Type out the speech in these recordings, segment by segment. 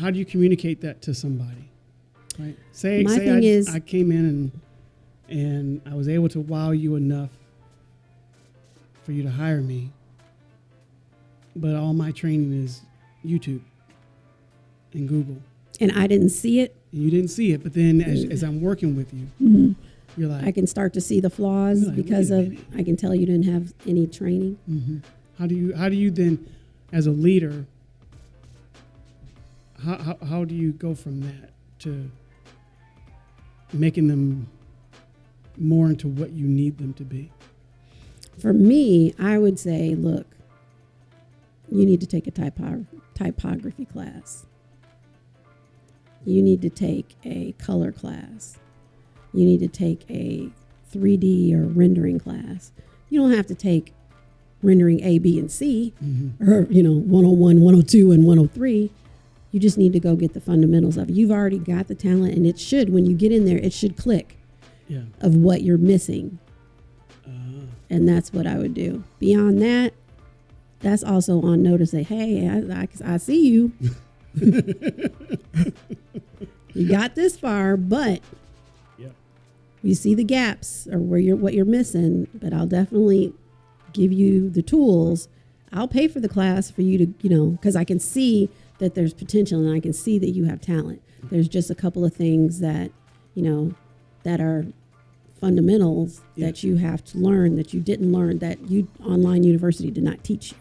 how do you communicate that to somebody? Right. Say My say thing I, is- I came in and and I was able to wow you enough for you to hire me, but all my training is YouTube and Google. And I didn't see it. And you didn't see it, but then as, as I'm working with you, you're like, I can start to see the flaws like, because of. I can tell you didn't have any training. hmm How do you how do you then, as a leader, how, how how do you go from that to making them more into what you need them to be? For me, I would say, look, you need to take a typo- typography class. You need to take a color class. You need to take a 3D or rendering class. You don't have to take rendering A, B, and C, mm-hmm. or, you know, 101, 102, and 103. You just need to go get the fundamentals of it. You've already got the talent, and it should, when you get in there, it should click Yeah. of what you're missing Uh, and that's what I would do. Beyond that, that's also on notice. Say, hey, I, I, I see you. you got this far, but yeah. you see the gaps or where you're what you're missing. But I'll definitely give you the tools. I'll pay for the class for you to, you know, because I can see that there's potential and I can see that you have talent. There's just a couple of things that, you know, that are fundamentals Yeah. that you have to learn that you didn't learn that you online university did not teach you.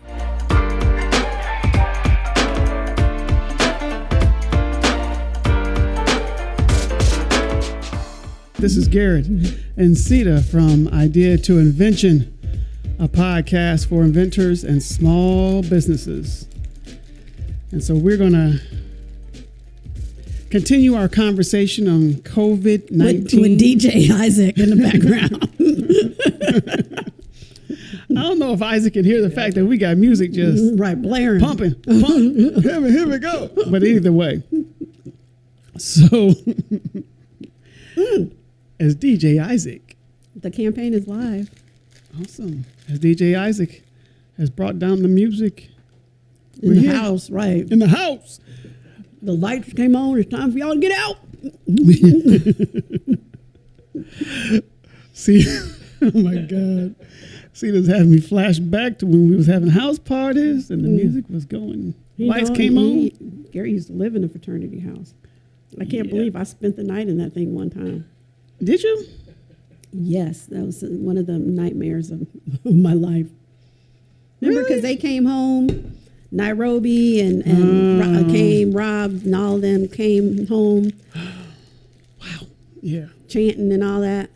This is Garrett and Cita from Idea to Invention, a podcast for inventors and small businesses. And so we're going to continue our conversation on COVID 19. with DJ Isaac in the background. I don't know if Isaac can hear the fact that we got music just right, blaring. pumping. Pump. here, we, here we go. But either way. So, as DJ Isaac, The campaign is live. awesome. As DJ Isaac has brought down the music In We're the here. house, right. in the house. The lights came on. It's time for y'all to get out. See, oh my God. See, this having me flash back to when we was having house parties and the mm. music was going. You Lights know, came on. Gary used to live in a fraternity house. I can't Yeah. believe I spent the night in that thing one time. Did you? Yes, that was one of the nightmares of, of my life. Remember, because they came home, Nairobi and, and Ro- Mm. came, Rob and all of them came home wow. Yeah. chanting and all that.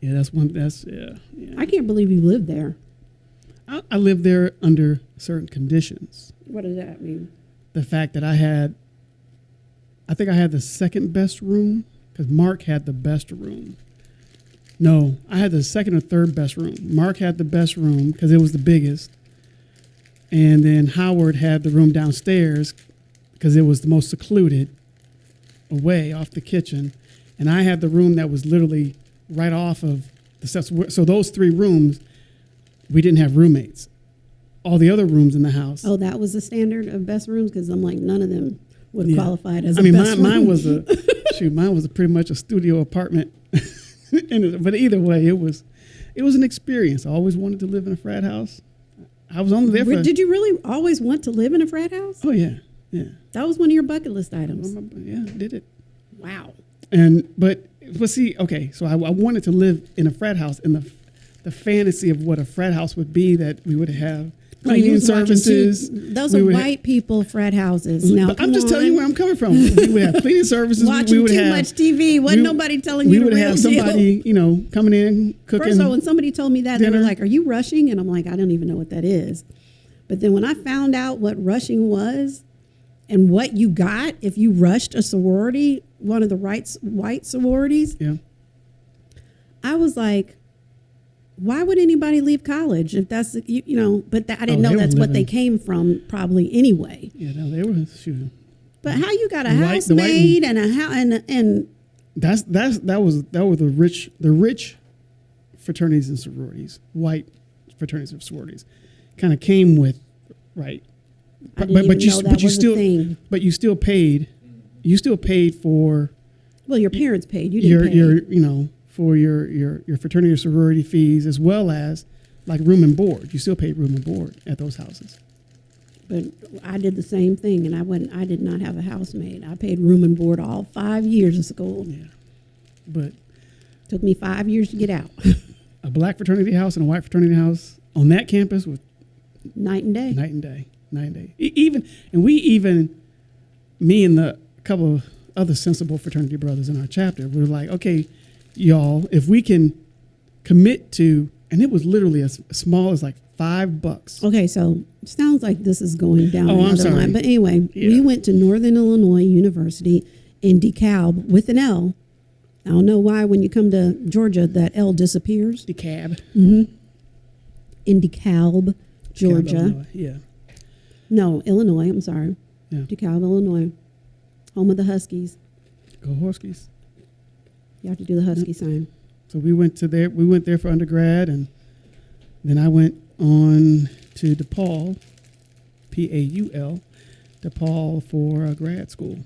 Yeah, that's one. That's, yeah. yeah. I can't believe you lived there. I, I lived there under certain conditions. What does that mean? The fact that I had, I think I had the second best room because Mark had the best room. No, I had the second or third best room. Mark had the best room because it was the biggest. And then Howard had the room downstairs because it was the most secluded, away off the kitchen. And I had the room that was literally right off of the steps. So those three rooms, we didn't have roommates. All the other rooms in the house. Oh, that was the standard of best rooms because I'm like none of them would have Yeah. qualified as. I a mean, best mine, mine was a shoot. Mine was a pretty much a studio apartment. And but either way, it was it was an experience. I always wanted to live in a frat house. I was only there for. Did you really always want to live in a frat house? oh yeah, yeah, That was one of your bucket list items. yeah. Did it. Wow. And but but see, okay, so I, I wanted to live in a frat house, and the the fantasy of what a frat house would be that we would have cleaning services. those we are white people frat houses. Now, but I'm just telling you where I'm coming from. We would have cleaning services. we- Watching we would too have, much TV. Wasn't nobody telling we you the would have deal. somebody, you know, coming in cooking. First of all, when somebody told me that, they dinner. were like, "Are you rushing?" And I'm like, "I don't even know what that is." But then when I found out what rushing was, and what you got if you rushed a sorority, one of the rights white sororities, yeah, I was like, "Why would anybody leave college if that's you, you know?" But that, I didn't Oh, know that's what they came from, probably anyway. yeah, no, they were shooting. But how you got a white- the white- housemaid and a how and and That's that's that was that was the rich the rich fraternities and sororities, white fraternities and sororities, kind of came with right But- but- you but you still- but you still paid. You still paid for Well, your parents paid. You didn't your pay. your you know for your your your fraternity or sorority fees as well as like room and board. You still paid room and board at those houses. But I did the same thing, and I went. I did not have a housemaid. I paid room and board all five years of school. Yeah, but Took me five years to get out, a black fraternity house and a white fraternity house on that campus was night and day. night and day, night and day. E- even and we even me and the couple of other sensible fraternity brothers in our chapter we were like, okay, y'all, if we can commit to, and it was literally as small as like five bucks. Okay, so sounds like this is going down Oh, I'm another sorry. line. But anyway, we went to Northern Illinois University in DeKalb with an L. I don't know why when you come to Georgia that L disappears. The cab, mm-hmm. In DeKalb, Georgia. Illinois. yeah, No, Illinois. I'm sorry. Yeah. DeKalb, Illinois. Home of the Huskies. go Horskies. You have to do the Husky sign. So we went to there. We went there for undergrad, and then I went on to DePaul, P A U L, DePaul for uh, grad school.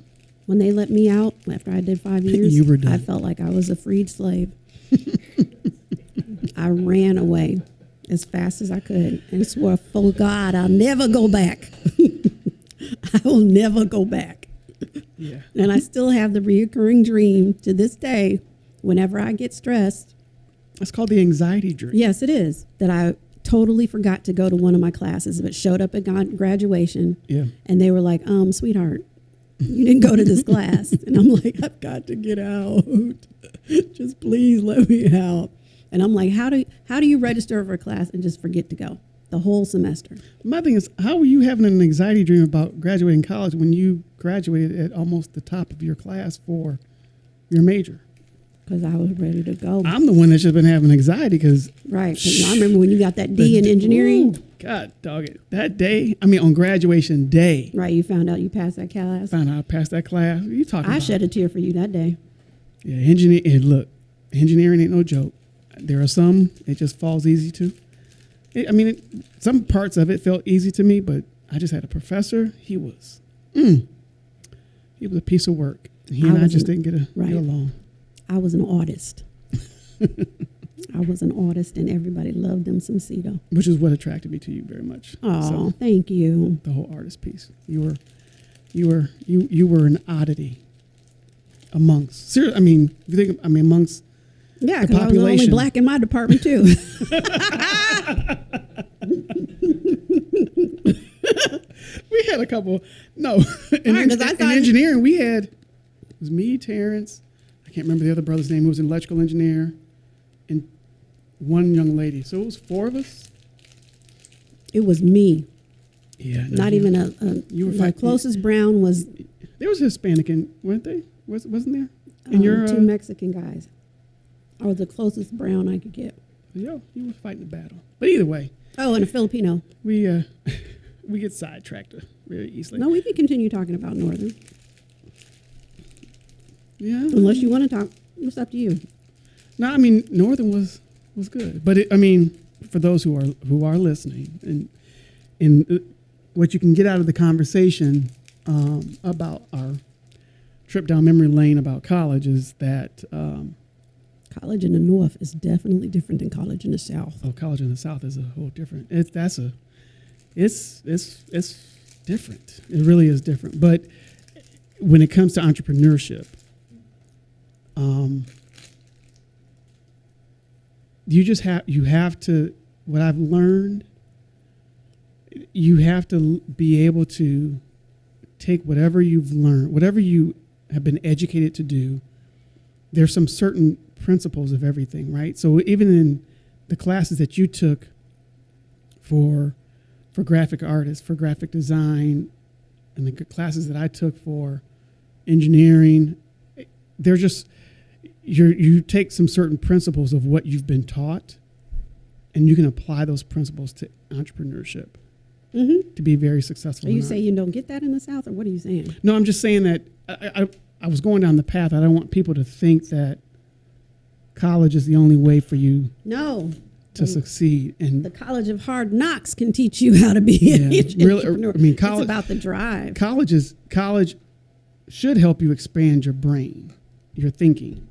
When they let me out after I did five years, You were done. I felt like I was a freed slave. I ran away as fast as I could and swore, for God, I'll never go back. I will never go back. Yeah, And I still have the reoccurring dream to this day. Whenever I get stressed, it's called the anxiety dream. yes, it is that I totally forgot to go to one of my classes, but showed up at graduation Yeah, and they were like, um, sweetheart, you didn't go to this class. And I'm like, I've got to get out. just please let me out. And I'm like, how do how do you register for a class and just forget to go the whole semester? my thing is, how were you having an anxiety dream about graduating college when you graduated at almost the top of your class for your major? Because I was ready to go. I'm the one that should have been having anxiety because right. 'Cause I remember when you got that D in engineering. God, dog it. That day, I mean, on graduation day, Right. You found out you passed that class. found out I passed that class. What are you talking I about? shed a tear for you that day. Yeah, engineer. And look, engineering ain't no joke. There are some it just falls easy to. It, I mean, it, some parts of it felt easy to me, but I just had a professor. He was, mm, he was a piece of work. He I and I just didn't get, a, right. get along. I was an artist. I was an artist, and everybody loved them some Cita. which is what attracted me to you very much. Oh, So, thank you. the whole artist piece. You were, you were, you you were an oddity amongst. Ser- I mean, you think, I mean, amongst. Yeah, because I was the only black in my department too. We had a couple. No, in, Right, en- I in engineering, we had it was me, Terrence. I can't remember the other brother's name. Who was an electrical engineer, and one young lady. So it was four of us. it was me, Yeah, no, not even a. a You were the fight- closest brown was There was Hispanic, in, weren't they? Was wasn't there? And um, your, two uh, Mexican guys. I was the closest brown I could get. Yo, you were fighting the battle. But either way, Oh, and a Filipino. we uh, we get sidetracked very easily. No, we can continue talking about Northern Yeah. unless you want to talk. It's up to you. No, I mean Northern was was good, but it, I mean for those who are who are listening and and uh, what you can get out of the conversation um, about our trip down memory lane about college is that um, College in the North is definitely different than college in the South. oh, college in the South is a whole different. It's that's a it's it's it's different. It really is different. But when it comes to entrepreneurship, um, you just have you have to what I've learned. You have to be able to take whatever you've learned, whatever you have been educated to do. There's some certain principles of everything, right? So even in the classes that you took for for graphic artists, for graphic design, and the classes that I took for engineering, they're just you you take some certain principles of what you've been taught, and you can apply those principles to entrepreneurship Mm-hmm. to be very successful. Are you saying you don't get that in the South, or what are you saying? no, I'm just saying that I, I, I was going down the path. I don't want people to think that college is the only way for you No, to succeed. And The College of Hard Knocks can teach you how to be an really, entrepreneur. I mean, it's about the drive. college is college should help you expand your brain, your thinking,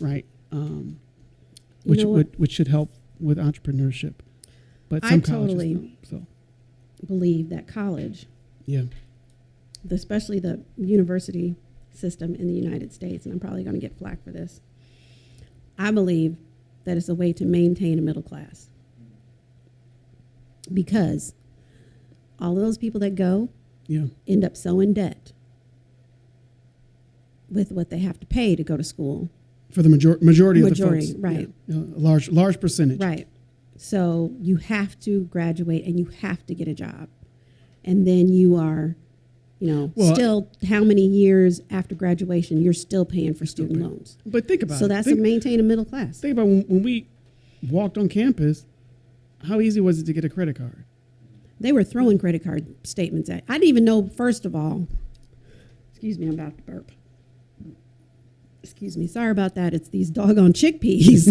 right? Um, You which know would, which should help with entrepreneurship. But I some colleges totally- don't. So Believe that college, yeah, the- especially the university system in the United States, and I'm probably going to get flack for this. I believe that it's a way to maintain a middle class because all of those people that go yeah, end up so in debt with what they have to pay to go to school. For the major- majority, Majority, of the folks, right. Yeah, a large large percentage. Right. So you have to graduate and you have to get a job. And then you are, you know, Well, still how many years after graduation you're still paying for student paying. loans. But think about So it. that's think, to maintain a middle class. think about when, when we walked on campus. How easy was it to get a credit card? They were throwing credit card statements at. I didn't even know first of all. Excuse me, I'm about to burp. Excuse me, sorry about that. It's these doggone chickpeas.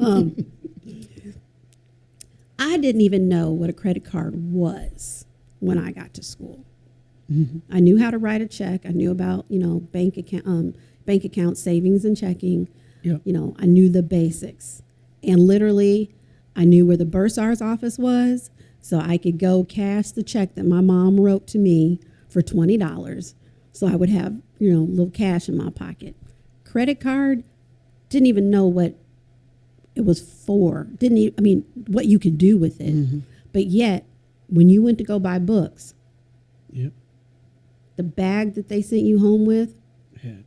um, I didn't even know what a credit card was when I got to school. I knew how to write a check. I knew about you know bank account, um, bank account savings and checking. Yeah. You know, I knew the basics, and literally, I knew where the bursar's office was, so I could go cash the check that my mom wrote to me for twenty dollars, so I would have you know a little cash in my pocket. Credit card, didn't even know what it was for. Didn't even, I mean what you could do with it, Mm-hmm. but yet when you went to go buy books, Yep. the bag that they sent you home with Had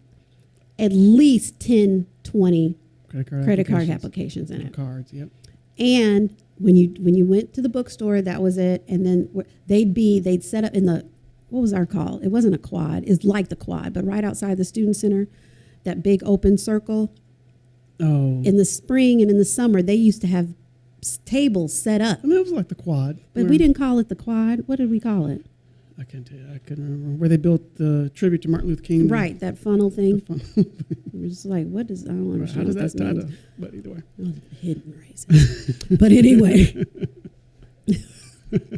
at least 10 20 credit card credit card applications. applications in it Cards. Yep. and when you when you went to the bookstore that was it and then they'd be they'd set up in the what was our call it wasn't a quad it's like the quad but right outside the student center that big open circle Oh. in the spring and in the summer they used to have tables set up I mean, it was like the quad. but where- we didn't call it the quad what did we call it I can't tell you. I couldn't remember where they built the tribute to Martin Luther King. right that funnel thing it was just like what does i don't understand. How does that tie to? But either way. Oh, hidden racism. but anyway,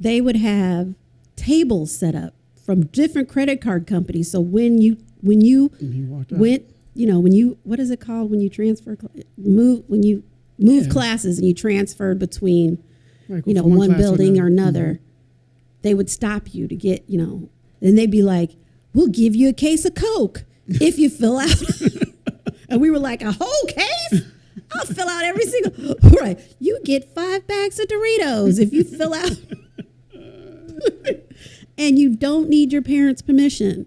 they would have tables set up from different credit card companies. So when you when you And he walked out. went, you know, when you what is it called when you transfer move when you move Yeah. classes and you transferred between Right, you know one, to building or another. another, they would stop you to get you know, and they'd be like, "We'll give you a case of Coke if you fill out." and we were like, "A whole case." I'll fill out every single. Right, you get five bags of Doritos if you fill out, and you don't need your parents' permission.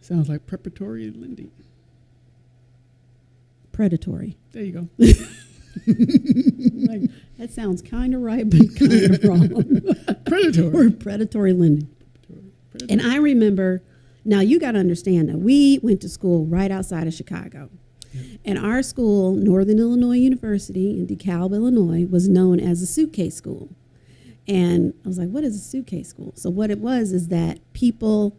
Sounds like preparatory lending. Predatory. There you go. Like, that sounds kind of right, but kind of wrong. Predatory. or predatory lending. And I remember, now you got to understand that we went to school right outside of Chicago. And our school, Northern Illinois University in DeKalb, Illinois, was known as a suitcase school. And I was like, what is a suitcase school? So, what it was is that people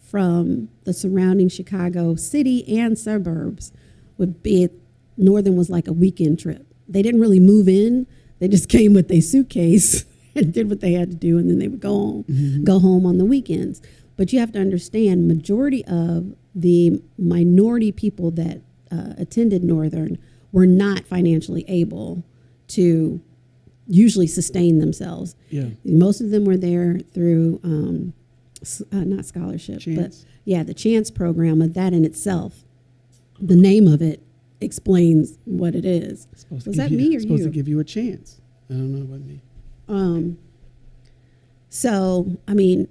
from the surrounding Chicago city and suburbs would be, Northern was like a weekend trip. They didn't really move in, they just came with a suitcase and did what they had to do, and then they would go home, go home on the weekends. But you have to understand, majority of the minority people that uh, attended Northern were not financially able to usually sustain themselves. Yeah. Most of them were there through um, uh, not scholarship, Chance. but yeah, the chance program. Of that in itself, the name of it explains what it is. Supposed Was that you, me or supposed you? to give you a chance. I don't know. what me. Um, so, I mean,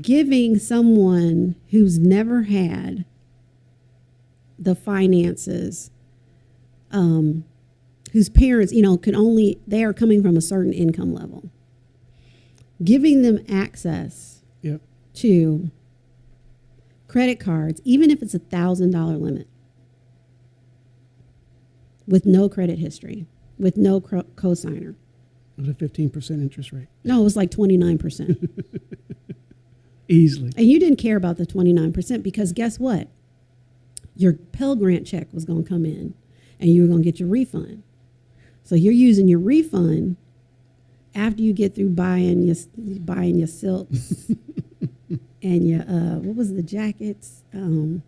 giving someone who's never had the finances, um, whose parents, you know, can only, they are coming from a certain income level, giving them access Yep. to credit cards, even if it's a thousand dollar limit, with no credit history, with no cro- cosigner. With a fifteen percent interest rate, No, it was like 29%. easily. and you didn't care about the 29% because guess what? your Pell Grant check was going to come in and you were going to get your refund. So you're using your refund after you get through buying your buying your silks and your uh, what was the jackets? Um,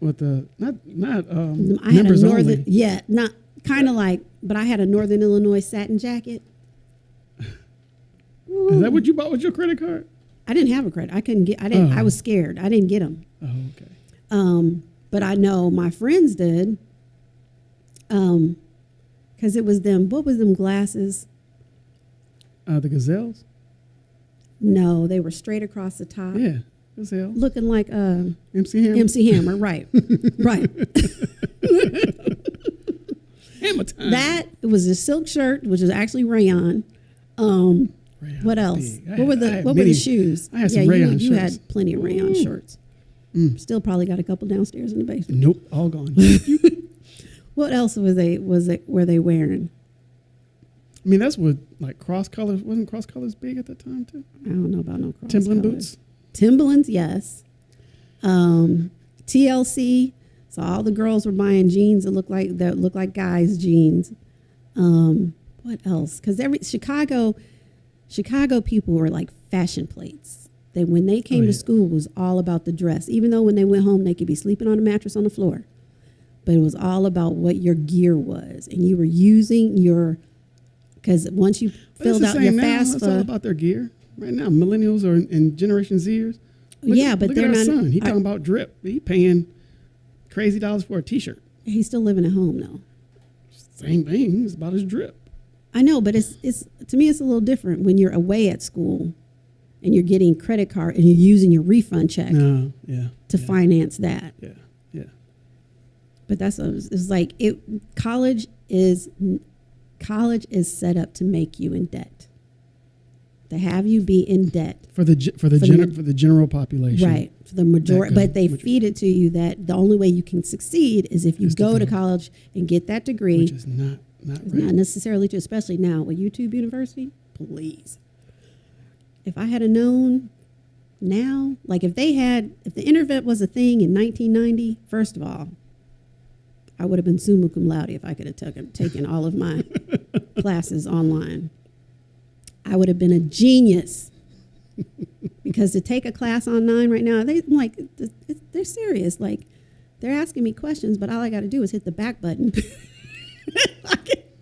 With the not not um, I had a northern only. yeah, not kind of like, but I had a Northern Illinois satin jacket. Is that what you bought with your credit card? I didn't have a credit. I couldn't get. I didn't. I Oh. was scared. I didn't get them. Oh, okay. Um, but I know my friends did. Um, because it was them. What was them glasses? Uh, the gazelles. No, they were straight across the top, Yeah, gazelle. looking like uh, MC Hammer. MC Hammer. Right, right. Hammer time. That it was a silk shirt, which is actually rayon. Um, Rayon what else? big. What had- were the What were the shoes? I had some yeah, rayon you, you had plenty of rayon Ooh. shirts. Mm. Still probably got a couple downstairs in the basement. Nope, all gone. What else was they was it were they wearing? I mean, that's what like cross colors wasn't cross colors big at that time too. I don't know about no cross Timberland boots. Timberlands, yes. Um, TLC. So all the girls were buying jeans that look like that look like guys' jeans. Um, what else? Because every Chicago, Chicago people were like fashion plates. They when they came Oh, to school it was all about the dress. Even though when they went home they could be sleeping on a mattress on the floor, but it was all about what your gear was, and you were using your. Because once you But filled out your now. It's all about their gear right now. Millennials are and Generation Zers. Look yeah, at, but look they're at our not. son. He I- talking about drip. He paying crazy dollars for a T-shirt. he's still living at home though. Same thing. It's about his drip. I know, but it's it's to me it's a little different when you're away at school and you're getting credit card and you're using your refund check No, yeah, to yeah, finance that. Yeah. But that's what it's it's like it college is college is set up to make you in debt. To have you be in debt. For the for the For the for the general population. Right. For the majority but they feed it to you that the only way you can succeed is if you Is go to college and get that degree. Which is not not right. not necessarily to, especially now with YouTube University. Please. If I had a known now, like if they had, if the internet was a thing in 1990, first of all, I would have been summa cum laude if I could have taken, taken all of my classes online. I would have been a genius. because to take a class online right now, they like th- th- they're serious. Like they're asking me questions, but all I got to do is hit the back button.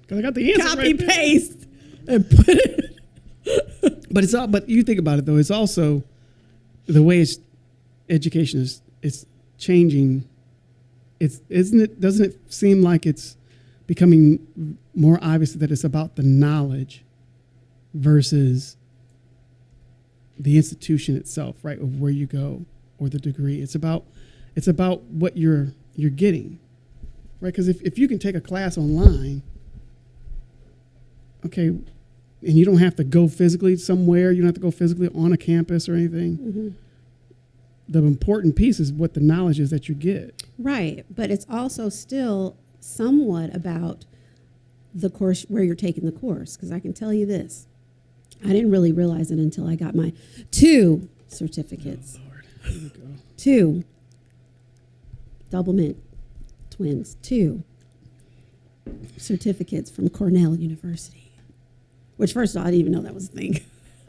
Because I got the answer copy right paste and put it. But it's all. But you think about it though. It's also the way it's education is. It's changing. It's isn't it? Doesn't it seem like it's becoming more obvious that it's about the knowledge versus the institution itself, right? Of where you go or the degree. It's about it's about what you're you're getting, right? Because if, if you can take a class online, okay, and you don't have to go physically somewhere, you don't have to go physically on a campus or anything. Mm-hmm. The important piece is what the knowledge is that you get. Right, but it's also still somewhat about the course where you're taking the course. Because I can tell you this, I didn't really realize it until I got my two certificates, oh, Lord, here we go. two Doublemint twins, two certificates from Cornell University. Which, first of all, I didn't even know that was a thing.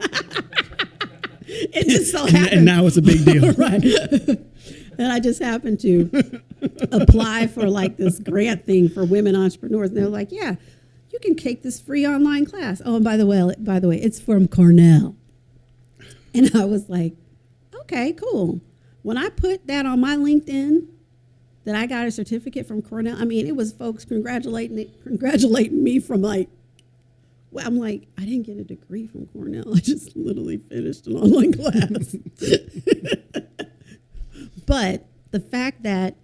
it just so And, happened. and now it's a big deal. right. and I just happened to apply for like this grant thing for women entrepreneurs. And they're like, yeah, you can take this free online class. Oh, and by the way, by the way, it's from Cornell. And I was like, okay, cool. When I put that on my LinkedIn, that I got a certificate from Cornell. I mean, it was folks congratulating congratulating me from like well, I'm like, I didn't get a degree from Cornell. I just literally finished an online class. but the fact that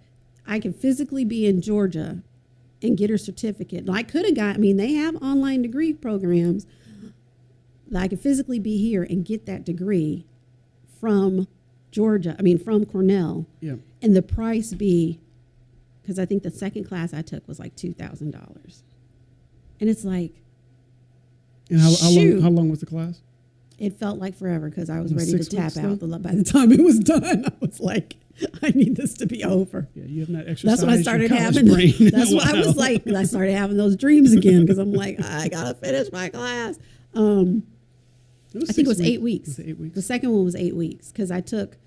I could physically be in Georgia and get her certificate, I could have got, I mean, they have online degree programs that I could physically be here and get that degree from Georgia, I mean, from Cornell, Yeah. and the price be, because I think the second class I took was like $2,000. And it's like, And how, how long? How long was the class? it felt like forever because I was Was ready to tap out. The- By the time it was done, I was like, I need this to be over. Yeah, you have not exercised. That's when I started having. brain That's what I was like. I started having those dreams again because I'm like, I gotta finish my class. Um, I think it was eight weeks. weeks. Was eight weeks? The second one was eight weeks because I took,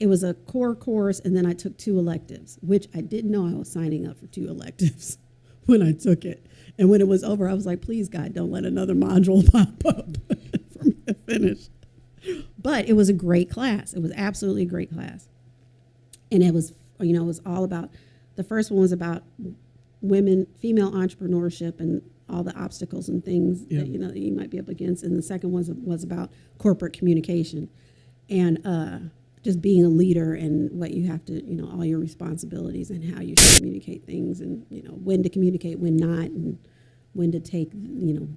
it was a core course and then I took two electives, which I didn't know I was signing up for two electives when I took it. And when it was over, I was like, please, God, don't let another module pop up for me to finish. But it was a great class. It was absolutely a great class. And it was, you know, it was all about, the first one was about women, female entrepreneurship and all the obstacles and things Yeah. that, you know, that you might be up against. And the second one was, was about corporate communication and uh, just being a leader and what you have to, you know, all your responsibilities and how you should communicate things and, you know, when to communicate, when not, and when to take, you know,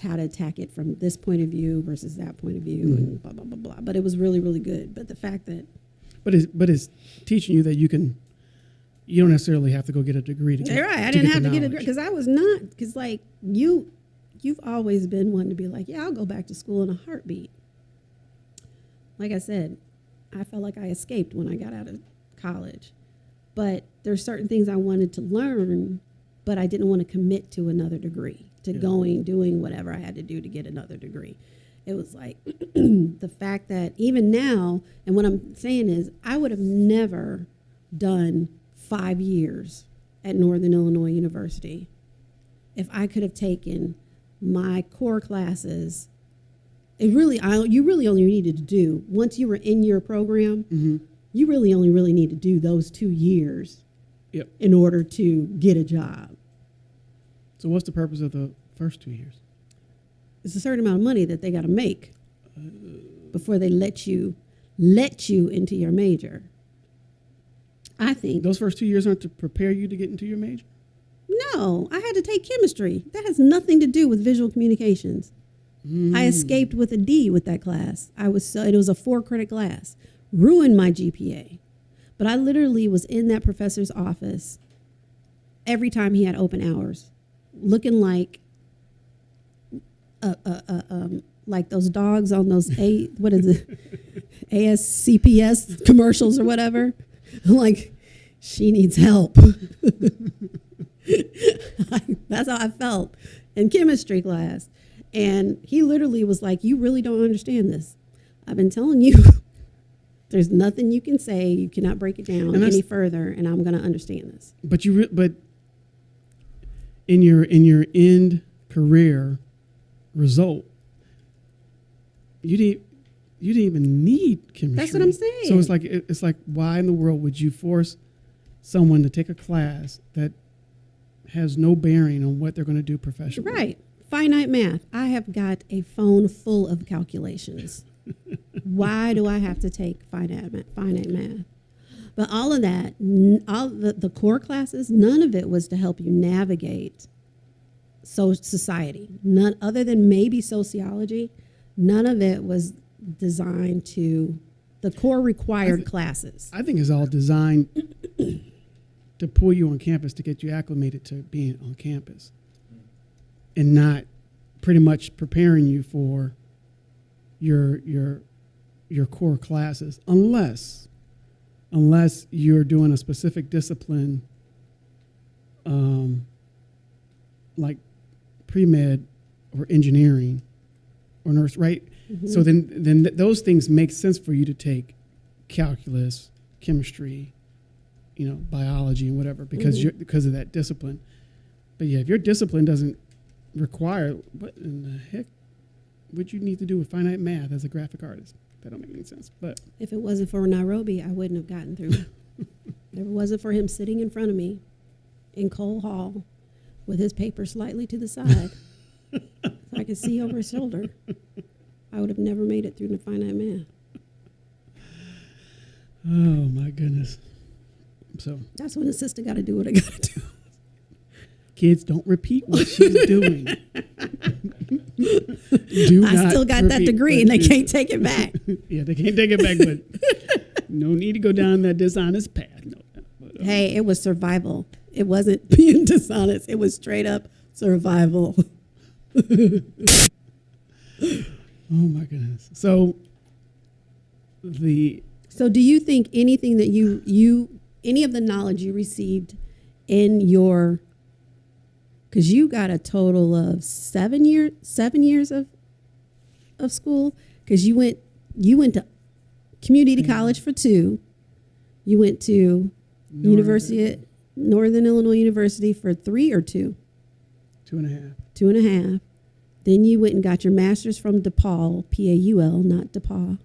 how to attack it from this point of view versus that point of view and blah, blah, blah, blah. But it was really, really good. But the fact that, But it's but it's teaching you that you can. You don't necessarily have to go get a degree to get. You're right. I didn't have to get a degree because I was not because like you, you've always been one to be like, yeah, I'll go back to school in a heartbeat. Like I said, I felt like I escaped when I got out of college, but there's certain things I wanted to learn, but I didn't want to commit to another degree, to Yeah. going doing whatever I had to do to get another degree. It was like the fact that even now, and what I'm saying is, I would have never done five years at Northern Illinois University if I could have taken my core classes. It really, I, you really only needed to do once you were in your program. Mhm. You really only really need to do those two years Yep. in order to get a job. So what's the purpose of the first two years? It's a certain amount of money that they got to make before they let you let you into your major. I think Those first two years aren't to prepare you to get into your major. No, I had to take chemistry. That has nothing to do with visual communications. I hmm. escaped with a D with that class. I was so, it was a four credit class. Ruined my GPA. But I literally was in that professor's office every time he had open hours, looking like uh, uh, uh, um, like those dogs on those a what is it ASCPS commercials or whatever. I'm like, she needs help. That's how I felt in chemistry class. And he literally was like, You really don't understand this. I've been telling you, there's nothing you can say. You cannot break it down any further, and I'm going to understand this. But you, but in your in your end career result, you didn't you didn't even need chemistry. That's what I'm saying. So it's like it- it's like why in the world would you force someone to take a class that has no bearing on what they're going to do professionally? Right. Finite math. I have got a phone full of calculations. Why do I have to take finite math? Finite math. But all of that, all the, the core classes, none of it was to help you navigate so society. None other than maybe sociology. None of it was designed to the core required classes. I think it's all designed to pull you on campus to get you acclimated to being on campus, and not pretty much preparing you for your your your core classes, unless unless you're doing a specific discipline, um, like pre med or engineering or nurse, right? So then then th- those things make sense for you to take calculus, chemistry, you know, biology and whatever because Mhm. you're because of that discipline. But yeah, if your discipline doesn't require what in the heck would you need to do with finite math as a graphic artist? That don't make any sense. But If it wasn't for Nairobi, I wouldn't have gotten through. if it wasn't for him sitting in front of me in Cole Hall with his paper slightly to the side, so I could see over his shoulder, I would have never made it through the finite math. oh my goodness. So That's when the sister got to do what I got to do. kids don't repeat what she's doing. do I still got that degree and they can't take it back. Yeah, they can't take it back, but no need to go down that dishonest path. No. But, uh, hey, it was survival. It wasn't being dishonest. It was straight up survival. Oh my goodness. So the So, do you think anything that you you any of the knowledge you received in your because you got a total of seven years seven years of of school because you went you went to community Mhm. college for two, you went to University at Northern Illinois University for three or two, two and a half. two and a half. Then you went and got your master's from DePaul, P A U L, not DePaul,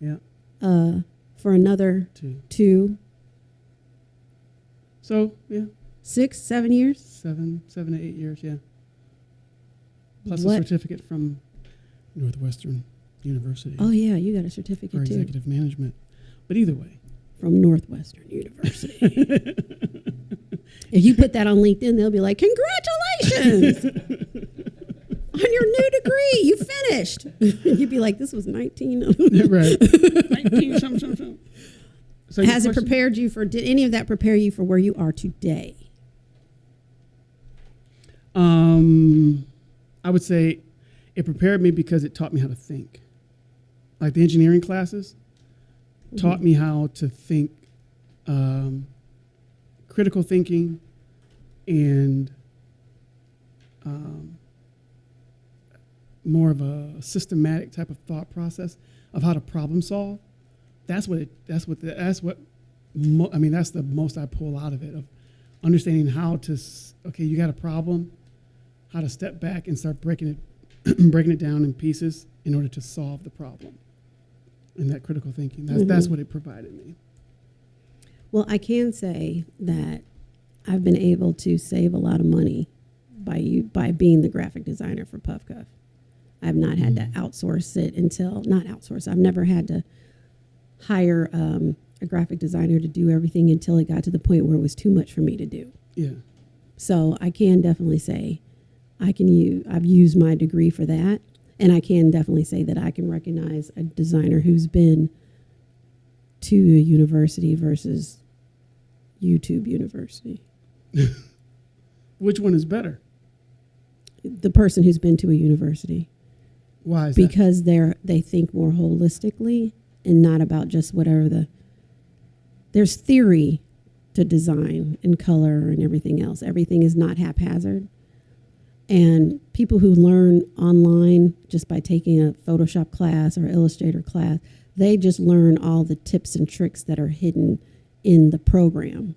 Yeah, uh, for another two. two, So yeah, six, seven years. seven, seven to eight years. Yeah. Plus What- a certificate from Northwestern University Oh yeah, you got a for certificate too executive management. But either way, from Northwestern University. if you put that on LinkedIn, they'll be like, "Congratulations on your new degree! You finished." You'd be like, "This was 19." right. Nineteen something, something, something. So Has it prepared you for? Did any of that prepare you for where you are today? Um, I would say it prepared me because it taught me how to think. Like the engineering classes taught me how to think, um, critical thinking, and um, more of a systematic type of thought process of how to problem solve. That's what it. That's what. The, that's what. I mean, that's the most I pull out of it of understanding how to. Okay, you got a problem how to step back and start breaking it breaking it down in pieces in order to solve the problem and that critical thinking that's, that's Mhm. what it provided me Well, I can say that I've been able to save a lot of money by you by being the graphic designer for Puffcuff. I've not had to outsource it until not outsource. I've never had to hire um, a graphic designer to do everything until it got to the point where it was too much for me to do. yeah So I can definitely say I can use I've used my degree for that. And I can definitely say that I can recognize a designer who's been to a university versus YouTube University. which one is better The person who's been to a university why is that because they're they think more holistically and not about just whatever the there's theory to design and color and everything else. Everything is not haphazard. And people who learn online just by taking a Photoshop class or Illustrator class, they just learn all the tips and tricks that are hidden in the program.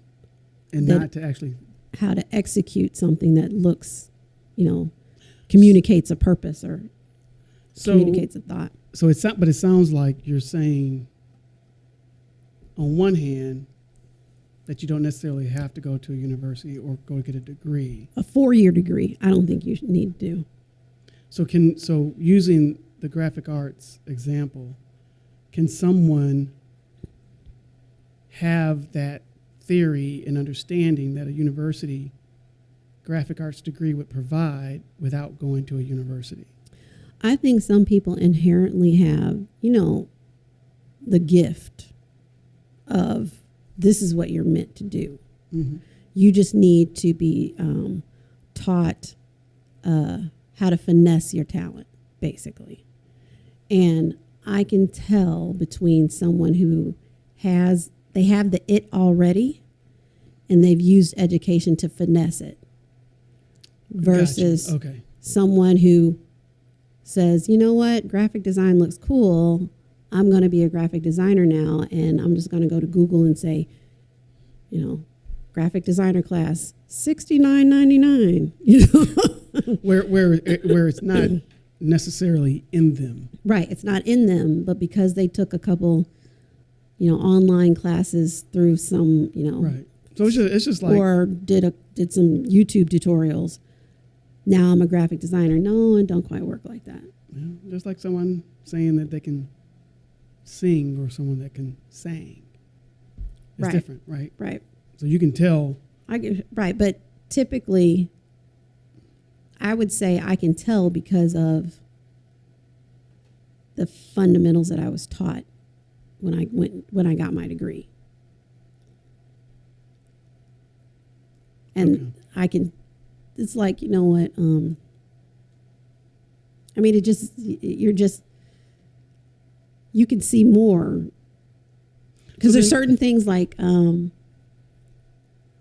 and that- not to actually How to execute something that looks, you know, communicates a purpose or so communicates a thought. so it's not but it sounds like you're saying on one hand that you don't necessarily have to go to a university or go get a degree A four year degree, I don't think you need to do. So can so using the graphic arts example, can someone have that theory and understanding that a university graphic arts degree would provide without going to a university? I think some people inherently have, you know, the gift of this is what you're meant to do. Mm-hmm. You just need to be um, taught uh, how to finesse your talent, basically. And I can tell between someone who has, they have the it already and they've used education to finesse it versus okay, someone who says, you know what, graphic design looks cool. I'm going to be a graphic designer now, and I'm just going to go to Google and say, you know, graphic designer class, sixty nine ninety nine. You know, where where eh, where it's not necessarily in them. right? It's not in them, but because they took a couple, you know, online classes through some, you know, Right. So it's just it's just like or did a did some YouTube tutorials. Now I'm a graphic designer. No, it don't quite work like that. know, just like someone saying that they can sing or someone that can sing. It's Right. different, right? Right. So you can tell I get, right, but typically, I would say I can tell because of the fundamentals that I was taught when I went when I got my degree, and Okay. I can. It's like you know what. Um, I mean, it just you're just you can see more because So there's certain things like um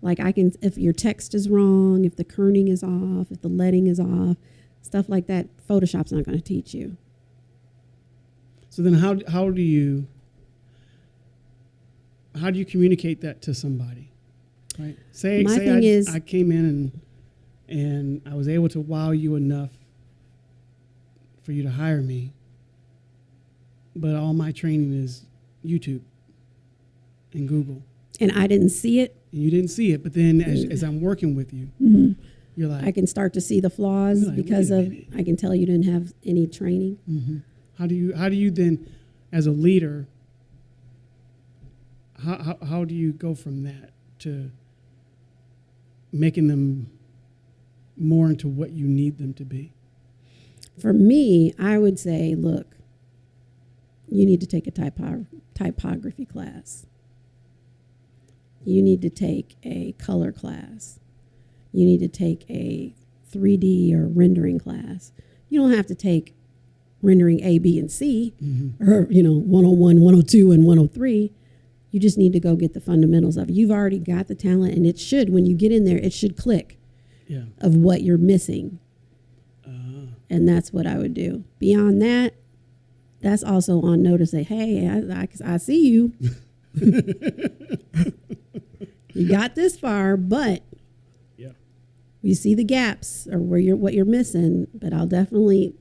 like i can if your text is wrong if the kerning is off if the leading is off stuff like that photoshop's not going to teach you So then how how do you how do you communicate that to somebody? Right? Say My say thing I, is- I came in and and I was able to wow you enough for you to hire me. But all my training is YouTube and Google. and i didn't see it And you didn't see it, but then as, as I'm working with you, you're like, i can start to see the flaws like, because of minute." i can tell you didn't have any training hmm How do you how do you then, as a leader, how, how how do you go from that to making them more into what you need them to be? for me i would say look you need to take a typo- typography class. You need to take a color class. You need to take a 3d or rendering class. You don't have to take rendering a b and c Mm-hmm. or you know 101 102 and 103 you just need to go get the fundamentals of it. You've already got the talent and it should when you get in there it should click Yeah. of what you're missing. Uh, and that's what I would do. Beyond that, that's also on notice. Say, hey, I, I, I see you. you got this far, but yeah. you see the gaps or where you're what you're missing. But I'll definitely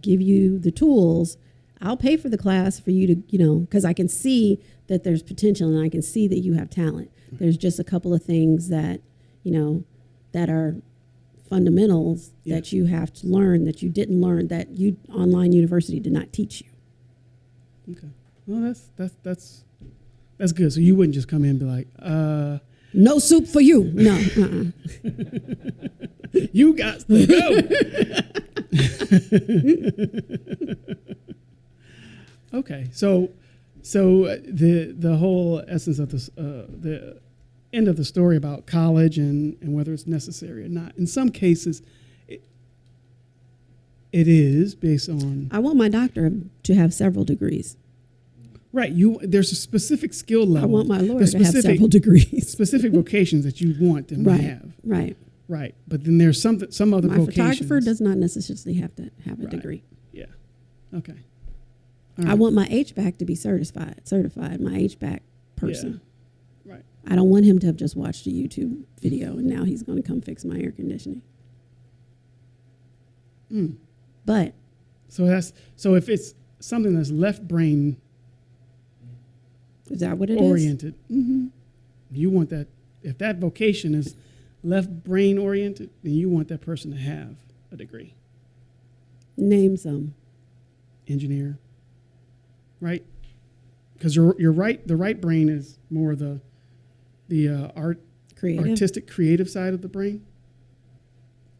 give you the tools. I'll pay for the class for you to, you know, because I can see that there's potential and I can see that you have talent. There's just a couple of things that, you know, that are fundamentals Yeah. that you have to learn that you didn't learn that you online university did not teach you. Okay. Well, that's that's that's that's good. So you wouldn't just come in and be like, uh, No soup for you. No. Uh-uh. "You got to go." okay. So so uh, the the whole essence of this uh, the end of the story about college and and whether it's necessary or not. In some cases, it, is based on I want my doctor to have several degrees. right. You there's a specific skill level. I want my lawyer There's to have specific- several degrees. specific vocations that you want them to have. Right. Right. But then there's some some other My vocations. photographer does not necessarily have to have a Right. degree. Yeah. Okay. I want my HVAC to be certified. Certified. My HVAC person. Right. I don't want him to have just watched a YouTube video and now he's going to come fix my air conditioning. Mm. But So that's so if it's something that's left brain is that what it is? oriented, hmm you want that. If that vocation is left brain oriented, then you want that person to have a degree, Name some. engineer, right? Because you're you're right. The right brain is more the the uh, art Creative. artistic creative side of the brain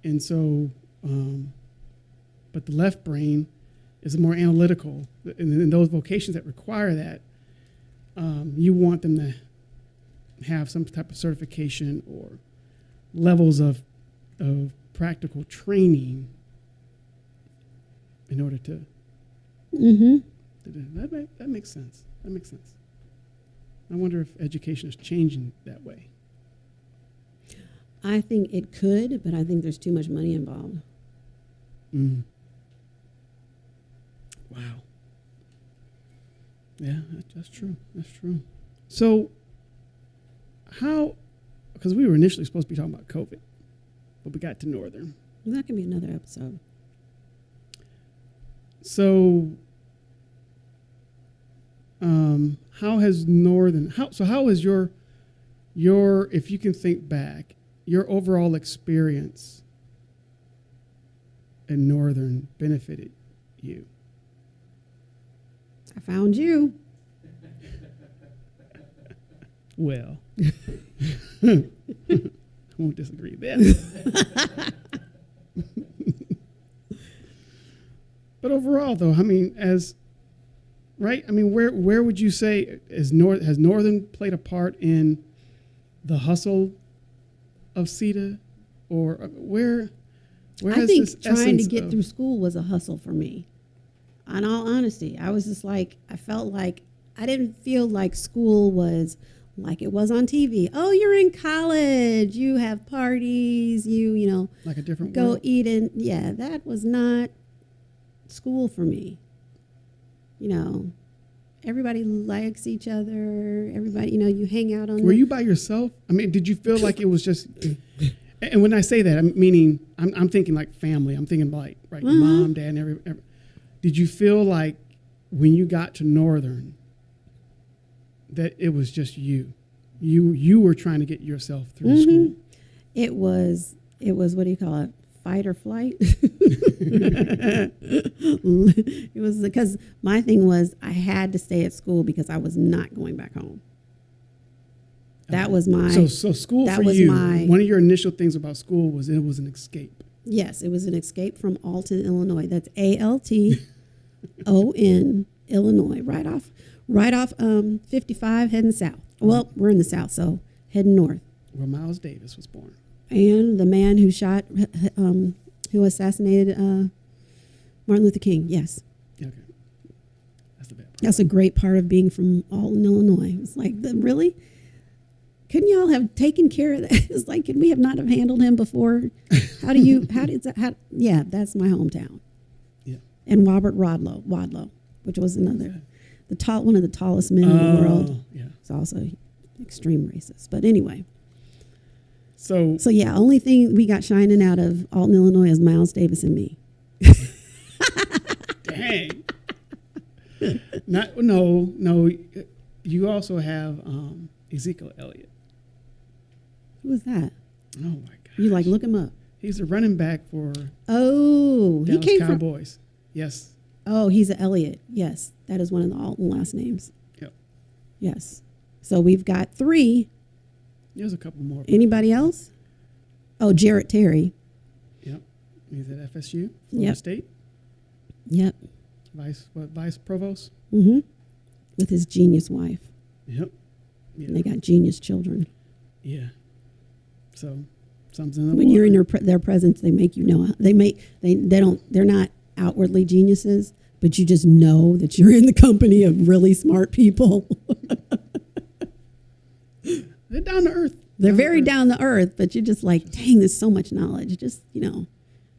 and so um, but the left brain is more analytical and in those vocations that require that um, you want them to have some type of certification or levels of, of practical training in order to, Mm-hmm. to do that. Make, that makes sense. That makes sense. I wonder if education is changing that way. I think it could, but I think there's too much money involved. Mm. Wow. Yeah, that's true. That's true. So, how? Because we were initially supposed to be talking about COVID, but we got to Northern. That can be another episode. So, um, how has Northern? How so? How has your your if you can think back, your overall experience in Northern benefited you? I found you. Well, I won't disagree there. but overall, though, I mean, as right, I mean, where where would you say is North has Northern played a part in the hustle of Cita, or uh, where where I think this trying to get of- through school was a hustle for me. In all honesty, I was just like, I felt like I didn't feel like school was like it was on TV. Oh, you're in college. You have parties. You, you know, Like a different go world? eat in. Yeah, that was not school for me. You know, everybody likes each other. Everybody, you know, you hang out on. Were the, you by yourself? I mean, did you feel like it was just? And when I say that, I'm meaning I'm, I'm thinking like family. I'm thinking like right, Mhm. mom, dad, and every, every. Did you feel like when you got to Northern that it was just you? You you were trying to get yourself through Mhm. school. It was. It was. What do you call it? Fight or flight. it was because my thing was I had to stay at school because I was not going back home. That was my so so school that for was you. my- one of your initial things about school was it was an escape. yes. It was an escape from Alton, Illinois. That's A L T O N Illinois. Right off, right off um, fifty five, heading south. Well, we're in the south, so heading north. Where Miles Davis was born. And the man who shot, um, who assassinated uh, Martin Luther King. Yes. Okay, that's the bad part. That's a great part of being from Alton, Illinois. It's like, the, really? Couldn't y'all have taken care of that? It's like, could we have not have handled him before? How do you, how did that, how, yeah, that's my hometown. And Robert Rodlow, Wadlow, which was another, the tall, one of the tallest men in the world. Oh, Yeah. It's also extreme racist. But anyway, So so yeah, only thing we got shining out of Alton, Illinois is Miles Davis and me. Dang. Not no no. You also have um, Ezekiel Elliott. Who was that? Oh my God. You like look him up. He's a running back for Oh, he Dallas came from Cowboys. Yes. Oh, he's an Elliott. Yes, that is one of the Alton last names. Yep. Yes. So we've got three. There's a couple more. Anybody else? Oh, Jarrett Terry. Yep. He's at FSU, Florida Yep. State, Yep. vice what vice provost. Mm-hmm. With his genius wife. Yep. Yeah. And they got genius children. yeah. So something's in the when you're in water. their, pre- their presence, they make you know. They make they they don't. They're not outwardly geniuses, but you just know that you're in the company of really smart people. They're down to earth. They're Down very earth. down to earth, but you're just like, dang, there's so much knowledge. Just you know,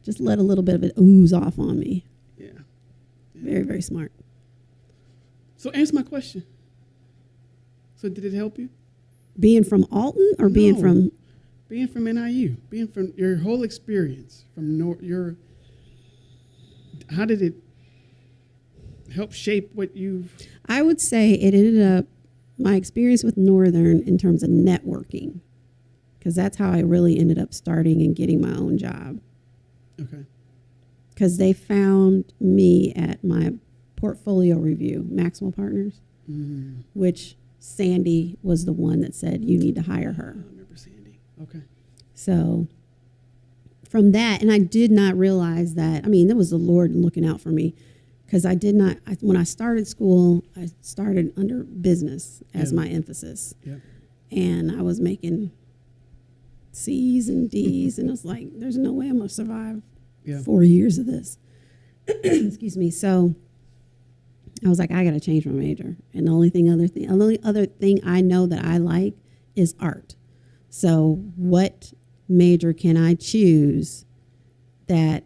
just let a little bit of it ooze off on me. Yeah. Very very smart. So answer my question. So did it help you? Being from Alton or being from being from NIU, being from your whole experience from nor- your, how did it help shape what you've? I would say it ended up my experience with Northern in terms of networking, because that's how I really ended up starting and getting my own job. Okay. Because they found me at my portfolio review, Maximal Partners, Mm, which Sandy was the one that said you need to hire her. I remember Sandy. Okay. So from that, and I did not realize that. I mean, that was the Lord looking out for me because I did not. I, when I started school, I started under business as Yeah. my emphasis, Yep. and I was making C's and D's, and it's like, there's no way I'm gonna survive Yeah. four years of this. Excuse me. So I was like, I got to change my major. And the only thing, other thing, the only other thing I know that I like is art. So what major can I choose that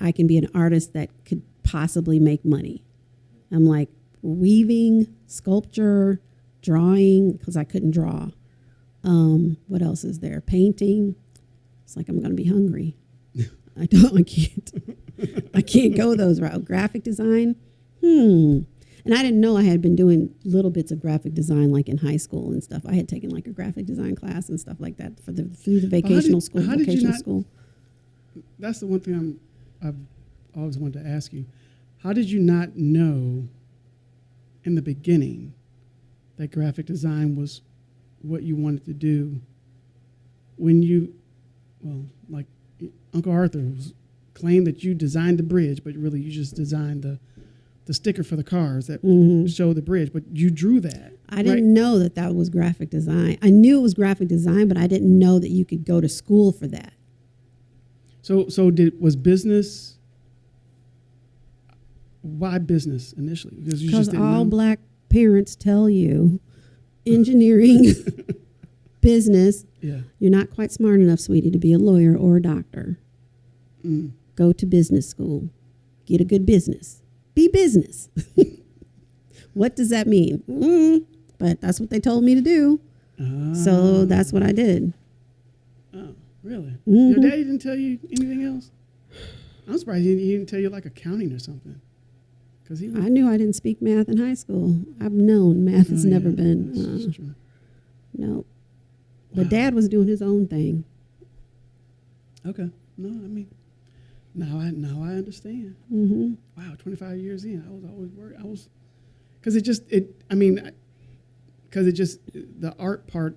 I can be an artist that could possibly make money? I'm like weaving, sculpture, drawing because I couldn't draw. Um, what else is there? Painting. It's like I'm going to be hungry. I don't. I can't. I can't go those route. Graphic design. Hmm. And I didn't know I had been doing little bits of graphic design like in high school and stuff. I had taken like a graphic design class and stuff like that for the through the How did- vocational school. how did you Vocational not- school. That's the one thing I'm, I've always wanted to ask you. How did you not know in the beginning that graphic design was what you wanted to do when you, well, like Uncle Arthur was claimed that you designed the bridge, but really you just designed the, the sticker for the cars that Mhm. show the bridge, but you drew that. I didn't know that that was graphic design. I knew it was graphic design, but I didn't know that you could go to school for that. So, so did was business? Why business initially? Because you just all know? black parents tell you engineering, business, Yeah. you're not quite smart enough, sweetie, to be a lawyer or a doctor. Mm. Go to business school. Get a good business. Be business. what does that mean? Mm, but that's what they told me to do. So Ah. that's what I did. Oh, really? Mhm. Your daddy didn't tell you anything else? I'm surprised he, he didn't tell you like accounting or something. Because he. I knew I didn't speak math in high school. I've known math has Oh, never yeah, been. Uh, no. But Wow. dad was doing his own thing. Okay. No, I mean, now I now I understand. hmm Wow, 25 years in, I was always worried. I was, because it just it. I mean, because it just the art part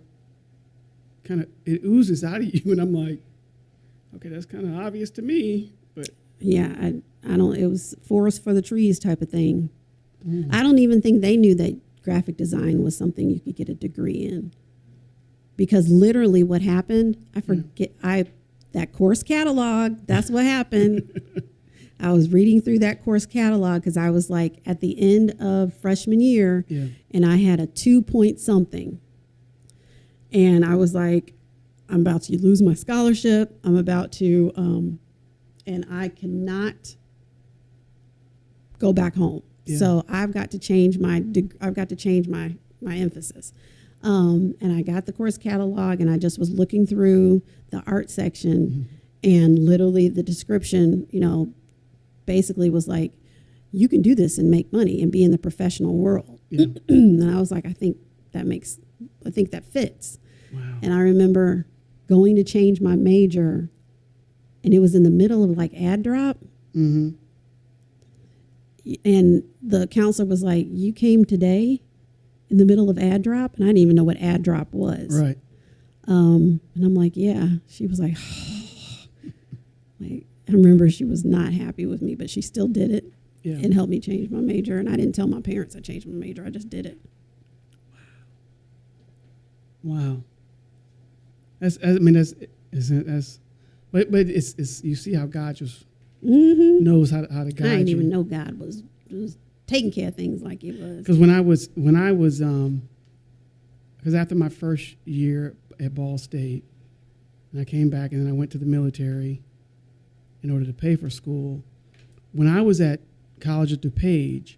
kind of it oozes out of you, and I'm like, okay, that's kind of obvious to me, but Yeah, I, I don't. It was forest for the trees type of thing. mm, I don't even think they knew that graphic design was something you could get a degree in. Because literally, what happened, I forget. I that course catalog. That's what happened. I was reading through that course catalog because I was like at the end of freshman year, yeah, and I had a two point something. And I was like, I'm about to lose my scholarship. I'm about to, um, and I cannot go back home. Yeah. So I've got to change my, I've got to change my, my emphasis. Um, and I got the course catalog and I just was looking through the art section and literally the description, you know, basically was like, you can do this and make money and be in the professional world. yeah. and I was like, I think that makes, I think that fits. wow. And I remember going to change my major, and it was in the middle of like add drop. Mm-hmm. And the counselor was like, You came today in the middle of add drop? And I didn't even know what add drop was. Right. Um, and I'm like, Yeah. She was like, like, I remember she was not happy with me, but she still did it Yeah. and helped me change my major. And I didn't tell my parents I changed my major, I just did it. Wow. Wow. That's. I mean, that's. Isn't that's. But but it's it's you see how God just Mm-hmm. knows how to, how to guide I didn't you. even know God was, was taking care of things like it was. Because when I was when I was um, because after my first year at Ball State, and I came back and then I went to the military, in order to pay for school. When I was at college at DuPage,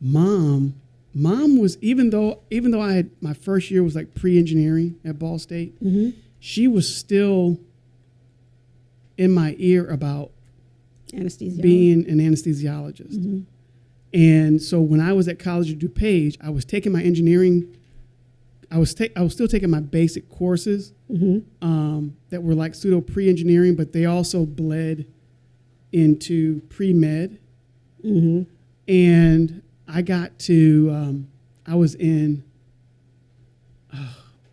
mom, mom was even though even though I had my first year was like pre-engineering at Ball State, Mm-hmm. she was still in my ear about Anesthesia. being an anesthesiologist. Mhm. And so when I was at college at DuPage, I was taking my engineering. I was ta- I was still taking my basic courses Mhm. um, that were like pseudo pre-engineering, but they also bled into pre-med. Mhm. And I got to um, I was in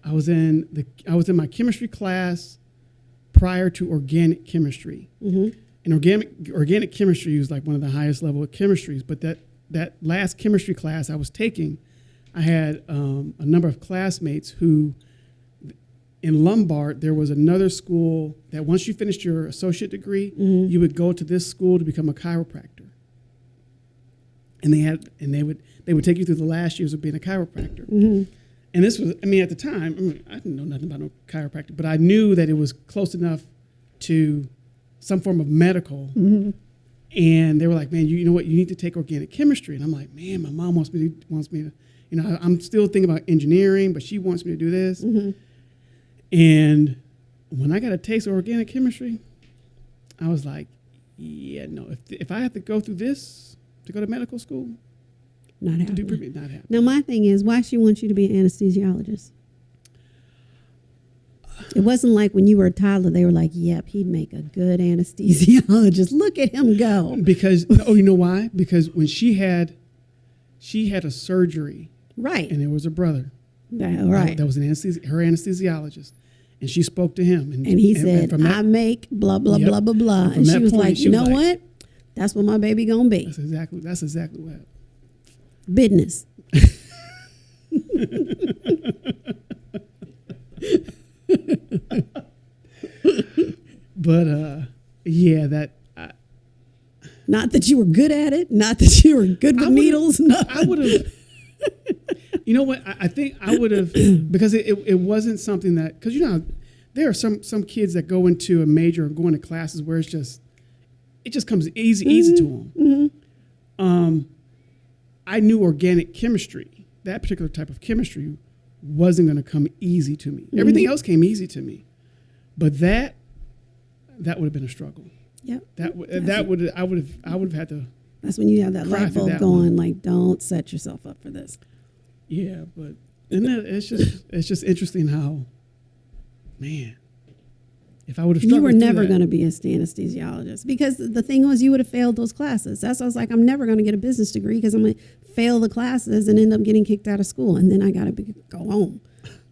I was in the I was in my chemistry class prior to organic chemistry. Mhm. And organic organic chemistry was like one of the highest level of chemistries. But that that last chemistry class I was taking, I had um, a number of classmates who, in Lombard, there was another school that once you finished your associate degree, Mhm. you would go to this school to become a chiropractor. And they had and they would they would take you through the last years of being a chiropractor. Mhm. And this was, I mean, at the time, I, mean, I didn't know nothing about no chiropractic, but I knew that it was close enough to some form of medical. Mhm. And they were like, "Man, you, you know what? You need to take organic chemistry." And I'm like, "Man, my mom wants me to wants me to, you know, I'm still thinking about engineering, but she wants me to do this." Mhm. And when I got a taste of organic chemistry, I was like, "Yeah, no. If if I have to go through this to go to medical school Not to do happening. not happen." Now my thing is, why she wants you to be an anesthesiologist? It wasn't like when you were a toddler, they were like, "Yep, he'd make a good anesthesiologist. Look at him go." Because oh, you know why? Because when she had, she had a surgery, Right. and there was a brother. That- right. That was an anesthesi- her anesthesiologist, and she spoke to him, and, And he and- said, and from that, "I make blah blah Yep. blah blah blah," And and, she was point, like, "You know like- what? That's what my baby gonna be. that's exactly that's exactly what happened. Business." But uh, yeah, that I, Not that you were good at it. Not that you were good with needles. No. I would have. you know what? I, I think I would have because it, it, it wasn't something that because you know there are some some kids that go into a major or go into classes where it's just it just comes easy easy to them. Um, I knew organic chemistry. That particular type of chemistry wasn't going to come easy to me. Everything mm-hmm. else came easy to me, but that that would have been a struggle. Yep. That w- that would I would have I would have had to That's when you have that light bulb going. one. Like, don't set yourself up for this. Yeah, but and that, it's just it's just interesting how, man, if I would have You were never going to be a anesthesiologist because the thing was you would have failed those classes. That's why I was like, I'm never going to get a business degree because I'm going to fail the classes and end up getting kicked out of school, and then I got to go home.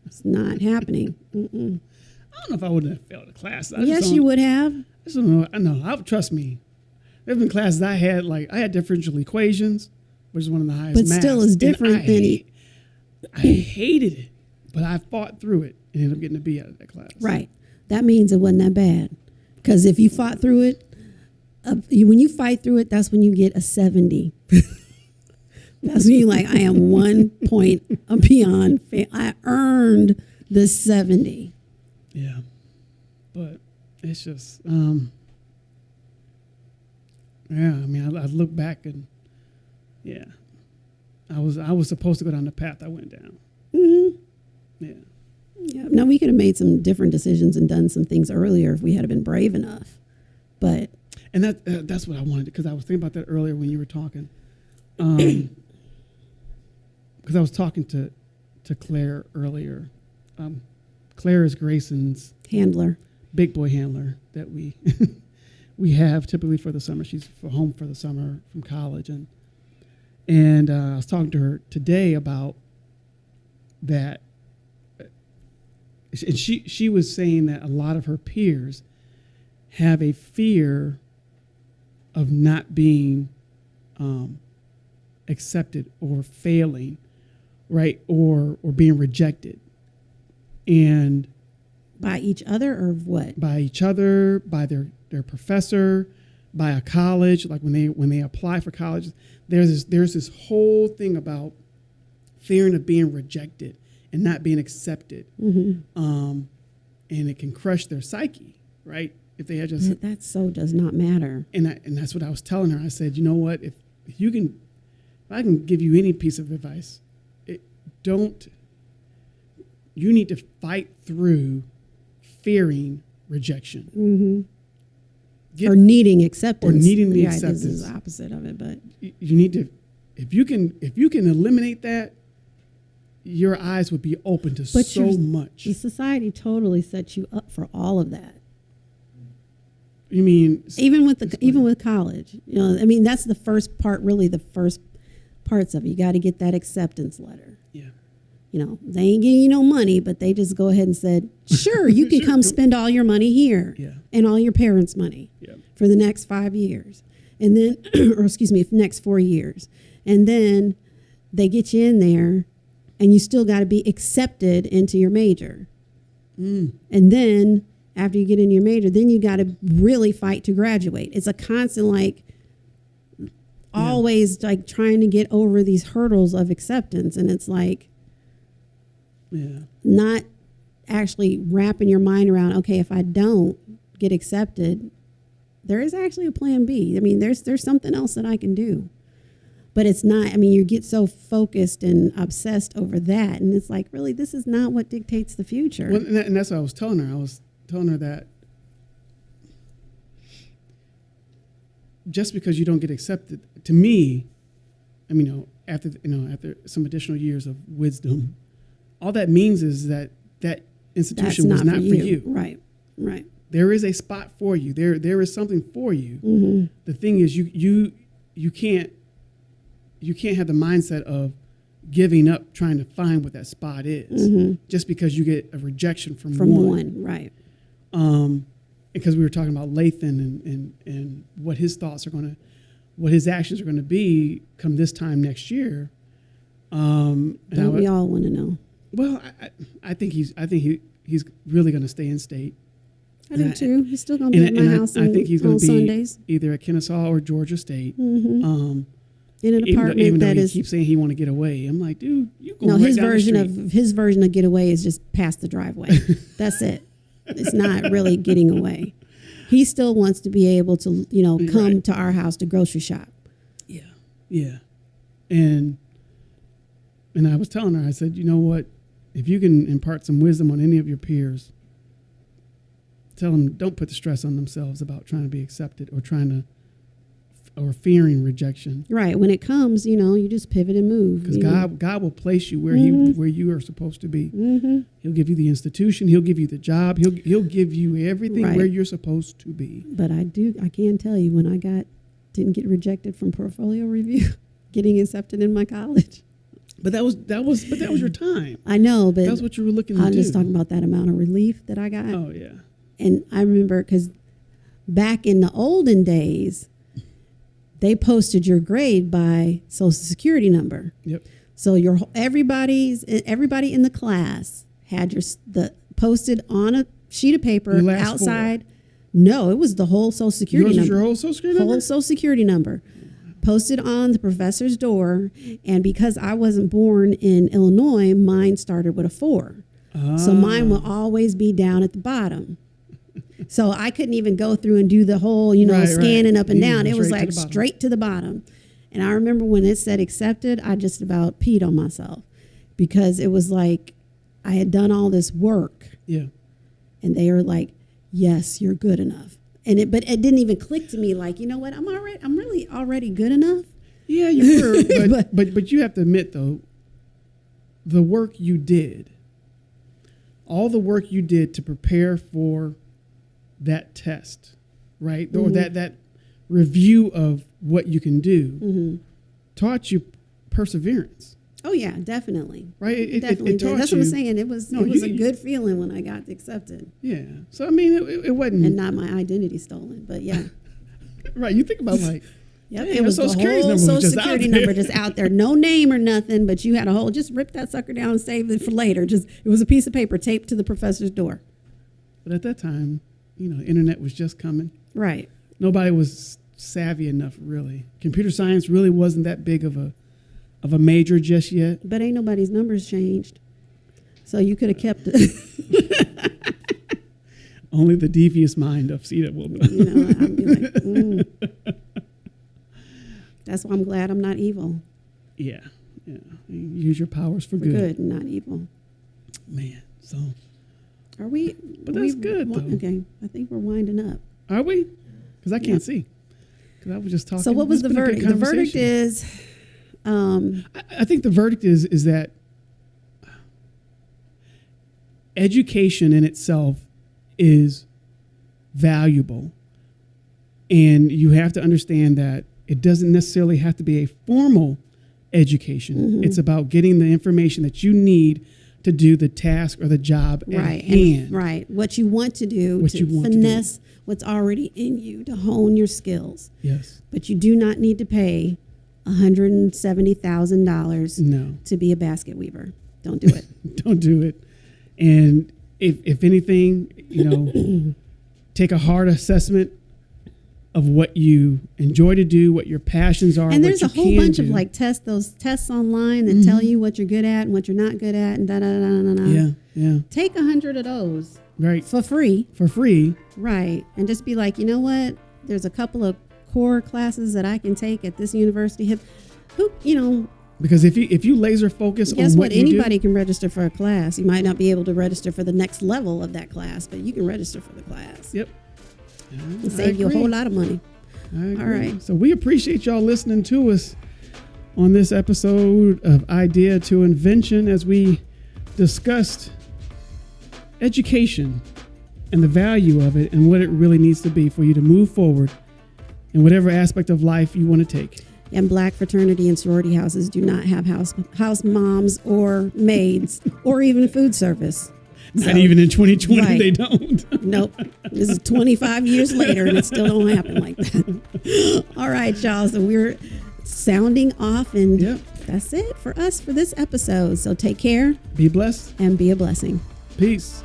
It's not happening. Mm-mm. I don't know if I would have failed a class. I Yes, you would have. I don't know. I know. I trust me. There've been classes I had like I had differential equations, which is one of the highest. But still is different I than- hate- I hated it, but I fought through it and ended up getting a B out of that class. Right. That means it wasn't that bad. Because if you fought through it, uh, you, when you fight through it, that's when you get a 70. that's me like, I am one point beyond. Fa- I earned the 70. Yeah, but it's just, um, yeah. I mean, I, I look back and yeah, I was I was supposed to go down the path I went down. Mm-hmm. Yeah, Yeah. Now, we could have made some different decisions and done some things earlier if we had been brave enough. But and that uh, that's what I wanted because I was thinking about that earlier when you were talking, because I was talking to to Claire earlier. Um, Claire is Grayson's handler. big boy handler that we we have typically for the summer. She's for home for the summer from college, and and uh, I was talking to her today about that, uh, and she she was saying that a lot of her peers have a fear of not being um, accepted or failing, right, or or being rejected, and By each other or what? by each other, by their their professor, by a college. Like when they when they apply for college, there's this there's this whole thing about fearing of being rejected and not being accepted, Mm-hmm. um, and it can crush their psyche, right? If they had just That, that so does not matter. and I, and that's what I was telling her. I said, you know what? If, if you can, if I can give you any piece of advice, don't. You need to fight through fearing rejection. Mm-hmm. Get- or needing acceptance. Or needing the yeah, This is the opposite of it, but You need to, if you can, if you can eliminate that, your eyes would be open to But so much. the society totally sets you up for all of that. You mean Even with the Explain. even with college, you know, I mean that's the first part. Really, the first parts of it. You got to get that acceptance letter. yeah, You know, they ain't giving you no money, but they just go ahead and said, "Sure, you can Sure, come spend all your money here yeah, and all your parents' money." yeah, for the next five years. And then, or excuse me, next four years. And then they get you in there and you still got to be accepted into your major. mm, And then after you get in your major, then you got to really fight to graduate. It's a constant, like, always like trying to get over these hurdles of acceptance. And it's like yeah, not actually wrapping your mind around, okay, if I don't get accepted, there is actually a plan B. I mean, there's there's something else that I can do. But it's not, I mean, you get so focused and obsessed over that. And it's like, really, this is not what dictates the future. Well, and, that, and that's what I was telling her. I was telling her that just because you don't get accepted, to me, I mean, you know, after you know, after some additional years of wisdom, all that means is that that That's institution was not for you. Right, right. There is a spot for you. There, there is something for you. hmm The thing is, you, you, you can't, you can't have the mindset of giving up trying to find what that spot is hmm just because you get a rejection from, From one. one. right. um, because we were talking about Lathan and, and, and what his thoughts are going to, what his actions are going to be come this time next year. Um, Don't would- we all want to know? well, I, I, think he's, I think he, he's really going to stay in state. I do I- too. He's still gonna be And, at my I, house I think he's going to be Sundays either at Kennesaw or Georgia State. hmm Um, in an even though, apartment even though that he is keeps saying he want to get away, I'm like, dude, you go no. right His version of his version of getaway is just past the driveway. That's it. It's not really getting away. He still wants to be able to, you know, come Right. to our house to grocery shop. Yeah, yeah, and and I was telling her, I said, you know what, if you can impart some wisdom on any of your peers, tell them don't put the stress on themselves about trying to be accepted or trying to or fearing rejection, Right. When it comes, you know, you just pivot and move. because God God will place you where Mhm. he where you are supposed to be. hmm He'll give you the institution. He'll give you the job. He'll he'll give you everything Right. where you're supposed to be. But I do. I can tell you when I got didn't get rejected from portfolio review, getting accepted in my college. But that was that was but that was your time. I know, but That's what you were looking to I'm do. just talking about that amount of relief that I got. Oh yeah. And I remember because back in the olden days, they posted your grade by social security number. Yep. So your everybody's everybody in the class had your the posted on a sheet of paper last four. outside. No, it was the whole social security number. your whole social security whole number? social security number posted on the professor's door and because i wasn't born in illinois mine started with a four so mine ah. will always be down at the bottom so i couldn't even go through and do the whole you know Right, right. scanning up and down it was straight to like straight to the bottom and i remember when it said accepted i just about peed on myself because it was like i had done all this work Yeah. and they were like, "Yes, you're good enough." And it, but it didn't even click to me like, you know what? I'm already, I'm really already good enough. Yeah, you were. But, But- but but you have to admit though, the work you did, all the work you did to prepare for that test, right? Or Mm-hmm. that that review of what you can do Mm-hmm. taught you perseverance, Oh yeah, definitely, right? It, it- it, definitely. it taught That's you. what I'm saying. It was, No, it was you- a good feeling when I got accepted, Yeah. So I mean, it, it- it wasn't and not my identity stolen. But yeah, right. You think about like, yep, it was the the whole number social just security number just out there, no name or nothing. But you had a whole, just rip that sucker down and save it for later. Just it was a piece of paper taped to the professor's door. but at that time, you know, internet was just coming. Right. nobody was savvy enough really computer science really wasn't that big of a of a major just yet But ain't nobody's numbers changed. So you could have kept it. only the devious mind of Cita will know you know, I'd be like, mm. That's why I'm glad I'm not evil. yeah yeah use your powers for For good. good, and not evil. man so Are we? But that's we good, though. Okay, I think we're winding up. are we because i can't Yeah. see because i was just talking So what was the been a good verdict? The verdict is, um, I, I think the verdict is is that education in itself is valuable and you have to understand that it doesn't necessarily have to be a formal education Mm-hmm. it's about getting the information that you need to do the task or the job right, at hand and, right. What you want to do What to you want to do. finesse what's already in you to hone your skills, yes but you do not need to pay one hundred and seventy thousand dollars no to be a basket weaver. Don't do it. don't do it and if if anything you know take a hard assessment of what you enjoy to do what your passions are and what there's you a whole bunch of like tests, those tests online that tell mm-hmm. you what you're good at and what you're not good at, and da da da da da. yeah yeah Take a hundred of those right for free, for free right? And just be like, you know what? There's a couple of core classes that I can take at this university. Hip- Who, you know, because if you if you laser focus guess on what? what, you Anybody can register for a class. You might not be able to register for the next level of that class, but you can register for the class yep and I save you a whole lot of money. I agree. All right. So we appreciate y'all listening to us on this episode of Idea to Invention as we discussed education and the value of it and what it really needs to be for you to move forward in whatever aspect of life you want to take. And black fraternity and sorority houses do not have house house moms or maids or even food service. So- even in 2020, Right. they don't. Nope. This is 25 years later and it still don't happen like that. All right, y'all. So we're sounding off and Yep. that's it for us for this episode. So take care Be blessed. and be a blessing. Peace.